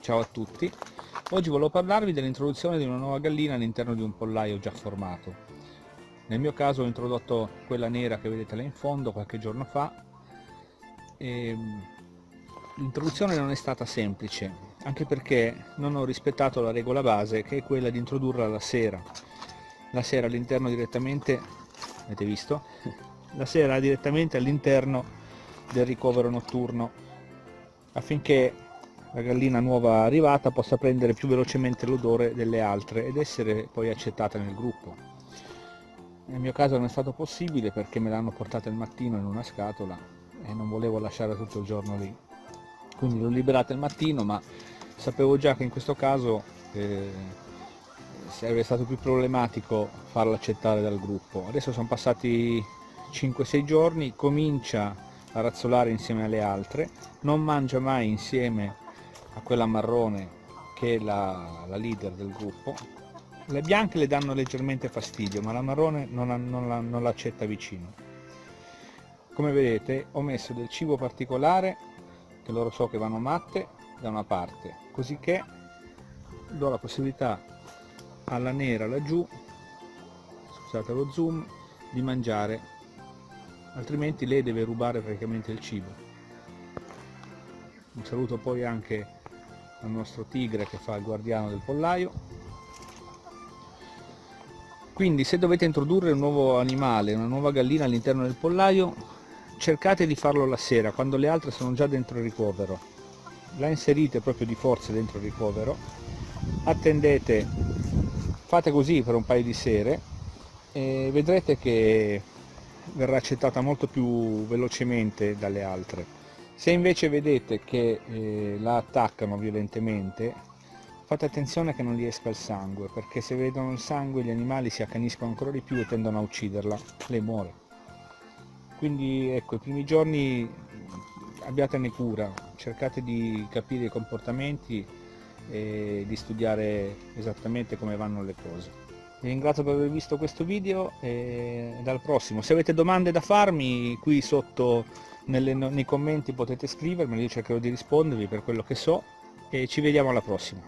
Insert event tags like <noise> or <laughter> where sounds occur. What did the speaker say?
Ciao a tutti, oggi volevo parlarvi dell'introduzione di una nuova gallina all'interno di un pollaio già formato. Nel mio caso ho introdotto quella nera che vedete là in fondo qualche giorno fa. Ehm, l'introduzione non è stata semplice, anche perché non ho rispettato la regola base che è quella di introdurla la sera. La sera all'interno direttamente, avete visto? <laughs> La sera direttamente all'interno del ricovero notturno affinché la gallina nuova arrivata possa prendere più velocemente l'odore delle altre ed essere poi accettata nel gruppo. Nel mio caso non è stato possibile perché me l'hanno portata il mattino in una scatola e non volevo lasciare tutto il giorno lì. Quindi l'ho liberata il mattino ma sapevo già che in questo caso eh, sarebbe stato più problematico farla accettare dal gruppo. Adesso sono passati 5-6 giorni, comincia a razzolare insieme alle altre, non mangia mai insieme a quella marrone che è la, la leader del gruppo. Le bianche le danno leggermente fastidio ma la marrone non, l'accetta vicino. Come vedete ho messo del cibo particolare che loro so che vanno matte da una parte. Così che do la possibilità alla nera laggiù scusate lo zoom di mangiare. Altrimenti lei deve rubare praticamente il cibo. Un saluto poi anche al nostro tigre che fa il guardiano del pollaio. Quindi se dovete introdurre un nuovo animale, una nuova gallina all'interno del pollaio cercate di farlo la sera quando le altre sono già dentro il ricovero. La inserite proprio di forza dentro il ricovero. Attendete fate così per un paio di sere e vedrete che verrà accettata molto più velocemente dalle altre se invece vedete che eh, la attaccano violentemente, fate attenzione che non gli esca il sangue, perché se vedono il sangue gli animali si accaniscono ancora di più e tendono a ucciderla, lei muore. Quindi ecco, i primi giorni abbiatene cura, cercate di capire i comportamenti e di studiare esattamente come vanno le cose. Vi ringrazio per aver visto questo video e dal prossimo. Se avete domande da farmi qui sotto nelle, nei commenti potete scrivermi, io cercherò di rispondervi per quello che so e ci vediamo alla prossima.